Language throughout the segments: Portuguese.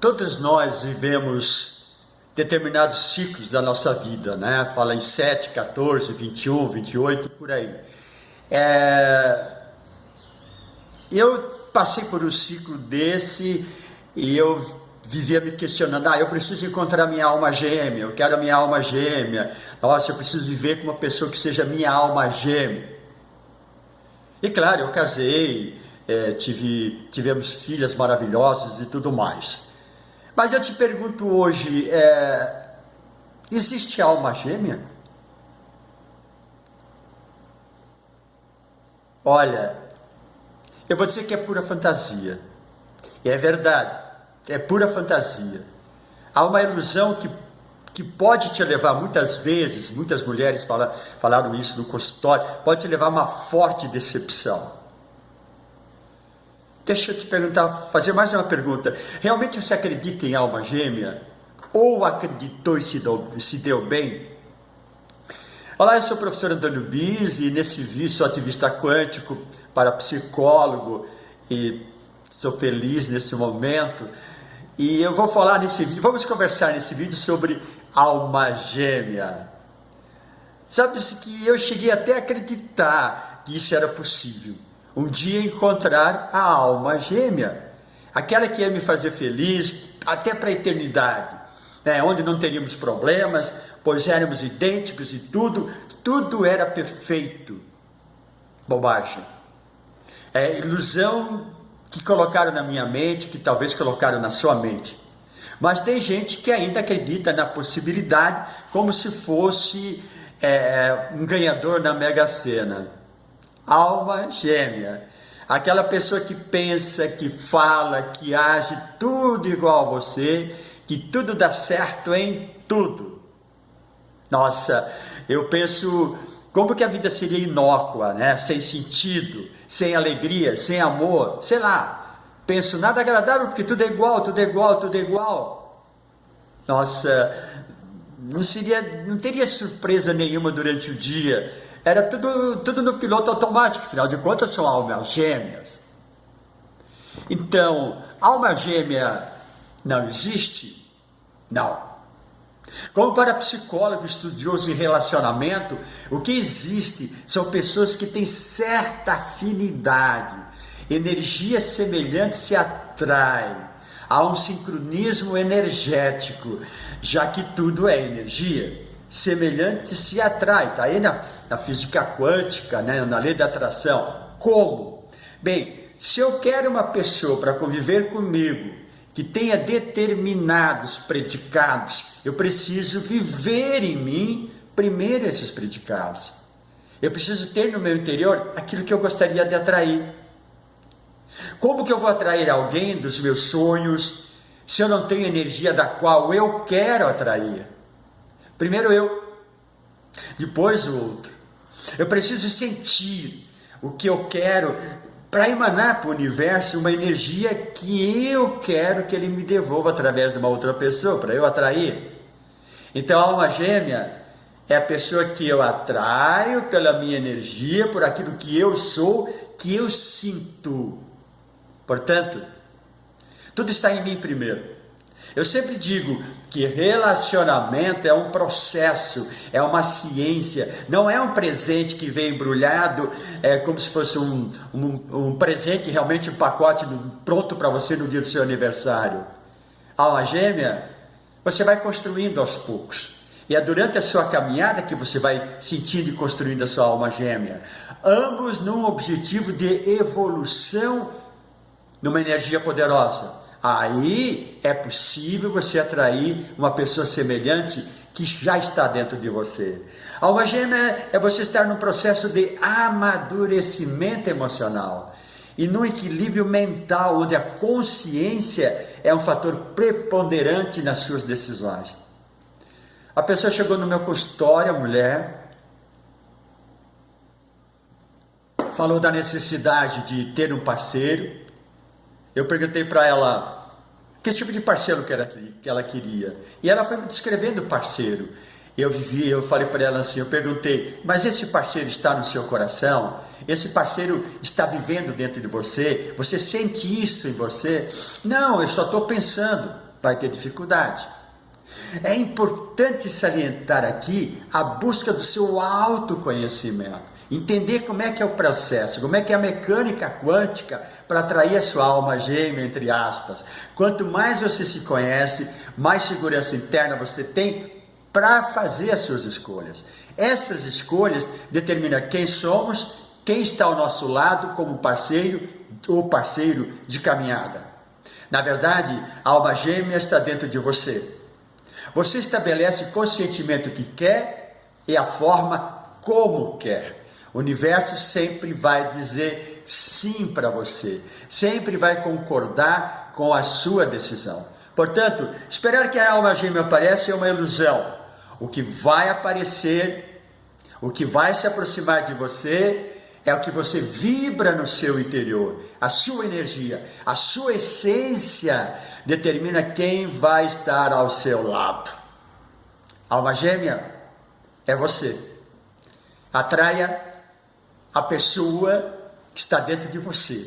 Todos nós vivemos determinados ciclos da nossa vida, né? Fala em 7, 14, 21, 28, por aí. É... Eu passei por um ciclo desse e eu vivia me questionando, ah, eu preciso encontrar minha alma gêmea, eu quero a minha alma gêmea, nossa, eu preciso viver com uma pessoa que seja minha alma gêmea. E claro, eu casei, é, tive, tivemos filhas maravilhosas e tudo mais. Mas eu te pergunto hoje, é, existe alma gêmea? Olha, eu vou dizer que é pura fantasia. E é verdade, é pura fantasia. Há uma ilusão que, que pode te levar muitas vezes, muitas mulheres fala, falaram isso no consultório, pode te levar a uma forte decepção. Deixa eu te perguntar, fazer mais uma pergunta. Realmente você acredita em alma gêmea? Ou acreditou e se deu, se deu bem? Olá, eu sou o professor Antônio Bis e nesse vídeo sou ativista quântico para psicólogo e sou feliz nesse momento. E eu vou falar nesse vídeo, vamos conversar nesse vídeo sobre alma gêmea. Sabe-se que eu cheguei até a acreditar que isso era possível um dia encontrar a alma gêmea, aquela que ia me fazer feliz até para a eternidade, né? onde não teríamos problemas, pois éramos idênticos e tudo, tudo era perfeito. Bobagem. É ilusão que colocaram na minha mente, que talvez colocaram na sua mente. Mas tem gente que ainda acredita na possibilidade como se fosse é, um ganhador na Mega Sena alma gêmea. Aquela pessoa que pensa, que fala, que age tudo igual a você, que tudo dá certo em tudo. Nossa, eu penso como que a vida seria inócua, né? Sem sentido, sem alegria, sem amor, sei lá. Penso nada agradável porque tudo é igual, tudo é igual, tudo é igual. Nossa, não seria, não teria surpresa nenhuma durante o dia era tudo, tudo no piloto automático, afinal de contas são almas gêmeas. Então, alma gêmea não existe? Não. Como para psicólogo estudioso em relacionamento, o que existe são pessoas que têm certa afinidade, energias semelhantes se atraem, há um sincronismo energético, já que tudo é energia, semelhante se atrai, está aí na na física quântica, né, na lei da atração. Como? Bem, se eu quero uma pessoa para conviver comigo que tenha determinados predicados, eu preciso viver em mim primeiro esses predicados. Eu preciso ter no meu interior aquilo que eu gostaria de atrair. Como que eu vou atrair alguém dos meus sonhos se eu não tenho energia da qual eu quero atrair? Primeiro eu, depois o outro. Eu preciso sentir o que eu quero para emanar para o universo uma energia que eu quero que ele me devolva através de uma outra pessoa, para eu atrair. Então, a alma gêmea é a pessoa que eu atraio pela minha energia, por aquilo que eu sou, que eu sinto. Portanto, tudo está em mim primeiro. Eu sempre digo que relacionamento é um processo, é uma ciência, não é um presente que vem embrulhado, é como se fosse um, um, um presente, realmente um pacote pronto para você no dia do seu aniversário. Alma gêmea, você vai construindo aos poucos. E é durante a sua caminhada que você vai sentindo e construindo a sua alma gêmea. Ambos num objetivo de evolução numa energia poderosa. Aí é possível você atrair uma pessoa semelhante que já está dentro de você. Alma gêmea é você estar num processo de amadurecimento emocional e num equilíbrio mental, onde a consciência é um fator preponderante nas suas decisões. A pessoa chegou no meu consultório, a mulher, falou da necessidade de ter um parceiro, eu perguntei para ela que tipo de parceiro que ela, que ela queria. E ela foi me descrevendo o parceiro. Eu vivi, eu falei para ela assim, eu perguntei, mas esse parceiro está no seu coração? Esse parceiro está vivendo dentro de você? Você sente isso em você? Não, eu só estou pensando. vai ter dificuldade. É importante salientar aqui a busca do seu autoconhecimento. Entender como é que é o processo, como é que é a mecânica quântica para atrair a sua alma gêmea, entre aspas. Quanto mais você se conhece, mais segurança interna você tem para fazer as suas escolhas. Essas escolhas determinam quem somos, quem está ao nosso lado como parceiro ou parceiro de caminhada. Na verdade, a alma gêmea está dentro de você. Você estabelece conscientemente o que quer e a forma como quer. O universo sempre vai dizer sim para você, sempre vai concordar com a sua decisão. Portanto, esperar que a alma gêmea apareça é uma ilusão. O que vai aparecer, o que vai se aproximar de você, é o que você vibra no seu interior, a sua energia, a sua essência determina quem vai estar ao seu lado. Alma gêmea é você. Atraia a pessoa que está dentro de você.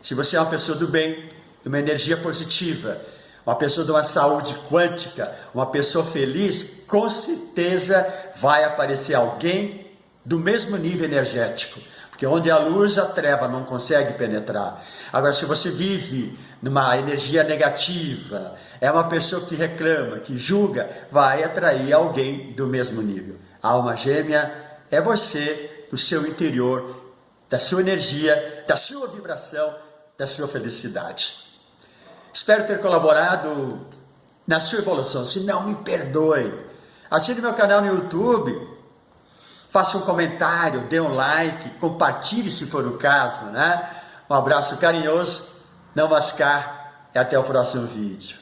Se você é uma pessoa do bem, de uma energia positiva, uma pessoa de uma saúde quântica, uma pessoa feliz, com certeza vai aparecer alguém do mesmo nível energético. Porque onde a luz, a treva não consegue penetrar. Agora, se você vive numa energia negativa, é uma pessoa que reclama, que julga, vai atrair alguém do mesmo nível. A alma gêmea é você do seu interior, da sua energia, da sua vibração, da sua felicidade. Espero ter colaborado na sua evolução. Se não, me perdoe. Assine meu canal no YouTube, faça um comentário, dê um like, compartilhe se for o caso. Né? Um abraço carinhoso, não mascar e até o próximo vídeo.